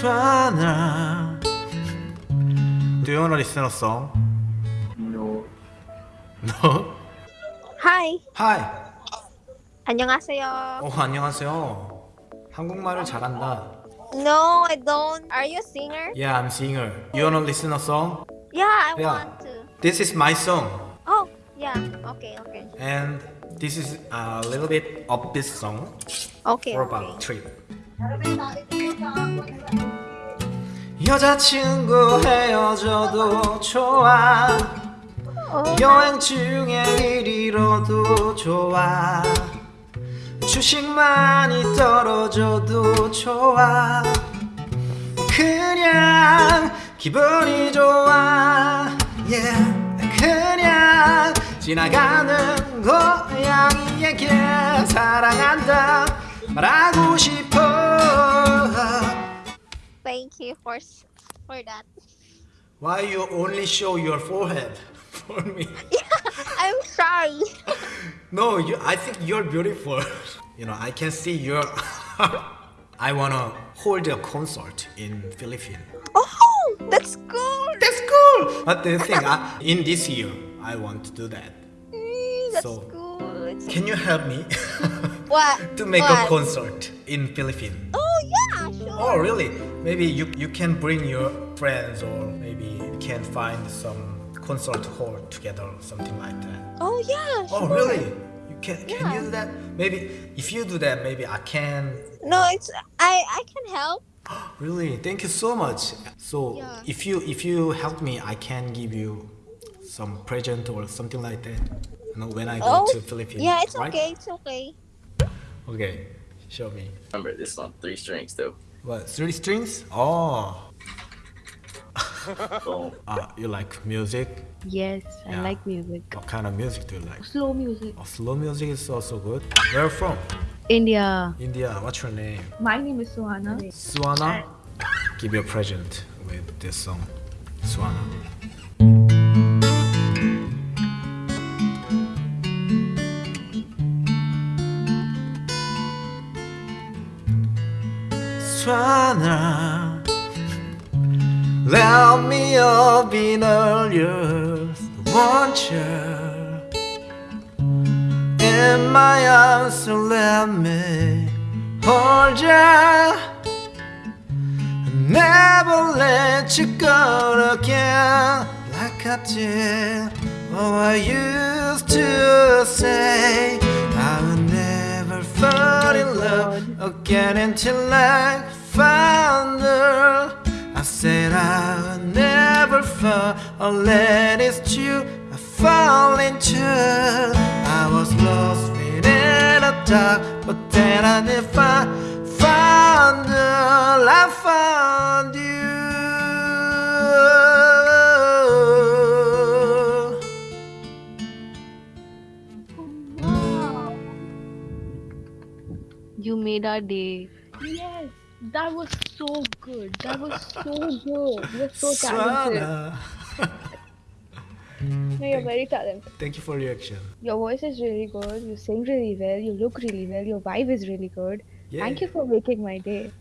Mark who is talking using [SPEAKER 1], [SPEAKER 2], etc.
[SPEAKER 1] Swana. Do you want to listen a song?
[SPEAKER 2] No.
[SPEAKER 1] No?
[SPEAKER 3] Hi.
[SPEAKER 1] Hi.
[SPEAKER 3] 안녕하세요.
[SPEAKER 1] 어, 안녕하세요. 한국말을 잘한다.
[SPEAKER 3] No, I don't. Are you a singer?
[SPEAKER 1] Yeah, I'm singer. You want to listen a song?
[SPEAKER 3] Yeah, I
[SPEAKER 1] Yeah.
[SPEAKER 3] want to.
[SPEAKER 1] This is my song.
[SPEAKER 3] Oh, yeah. Okay, okay.
[SPEAKER 1] And this is a little bit upbeat song
[SPEAKER 3] Okay,
[SPEAKER 1] for
[SPEAKER 3] okay.
[SPEAKER 1] about trip. 여자친구 헤어져도 좋아. 여행 중에 일 잃어도 좋아. 주식 많이 떨어져도 좋아. 그냥 기분이 좋아. Yeah. 그냥 지나가는 고양이에게 사랑한다. 말하고 싶어
[SPEAKER 3] you for that.
[SPEAKER 1] Why you only show your forehead for me?
[SPEAKER 3] I'm sorry.
[SPEAKER 1] No, you, I think you're beautiful. You know, I can see your. I wanna hold a concert in Philippines.
[SPEAKER 3] Oh, that's cool.
[SPEAKER 1] That's cool. But the thing, I, in this year, I want to do that.
[SPEAKER 3] Mm, that's
[SPEAKER 1] So-
[SPEAKER 3] good.
[SPEAKER 1] Can you help me
[SPEAKER 3] What?
[SPEAKER 1] to make
[SPEAKER 3] what?
[SPEAKER 1] a concert in Philippines?
[SPEAKER 3] Oh yeah.
[SPEAKER 1] Oh, really? Maybe you you can bring your friends, or maybe you can find some concert hall together, or something like that.
[SPEAKER 3] Oh yeah.
[SPEAKER 1] Oh, really? You can can you do that? Maybe if you do that, maybe I can
[SPEAKER 3] No, it's I I can help.
[SPEAKER 1] Really, thank you so much. So
[SPEAKER 3] Yeah.
[SPEAKER 1] if you if you help me, I can give you some present or something like that. You know, when I go
[SPEAKER 3] Oh,
[SPEAKER 1] to Philippines.
[SPEAKER 3] yeah, it's
[SPEAKER 1] right?
[SPEAKER 3] okay. It's okay.
[SPEAKER 1] Okay, show me.
[SPEAKER 2] Remember, this is on three strings though.
[SPEAKER 1] What three strings? Oh,
[SPEAKER 2] Boom.
[SPEAKER 1] ah, you like music?
[SPEAKER 4] Yes, I like music.
[SPEAKER 1] What kind of music do you like?
[SPEAKER 4] Slow music.
[SPEAKER 1] Oh, slow music is also good. Where you from?
[SPEAKER 4] India.
[SPEAKER 1] India. What's your name?
[SPEAKER 4] My name is Suhana.
[SPEAKER 1] Suana. Give you a present with this song, Suana. Let me up in want you in my arms, so let me hold you. Never let you go again like I did. Oh, I used to say again until I found her. I said I would never fall unless it's true. I fall into. I was lost within the dark, but then I did find found her. I found You
[SPEAKER 4] made our day. Yes, that was so good. That was so good. You're so talented. No, you're very talented.
[SPEAKER 1] Thank you for your reaction.
[SPEAKER 4] Your voice is really good. You sing really well. You look really well. Your vibe is really good.
[SPEAKER 1] Yeah.
[SPEAKER 4] Thank you for making my day.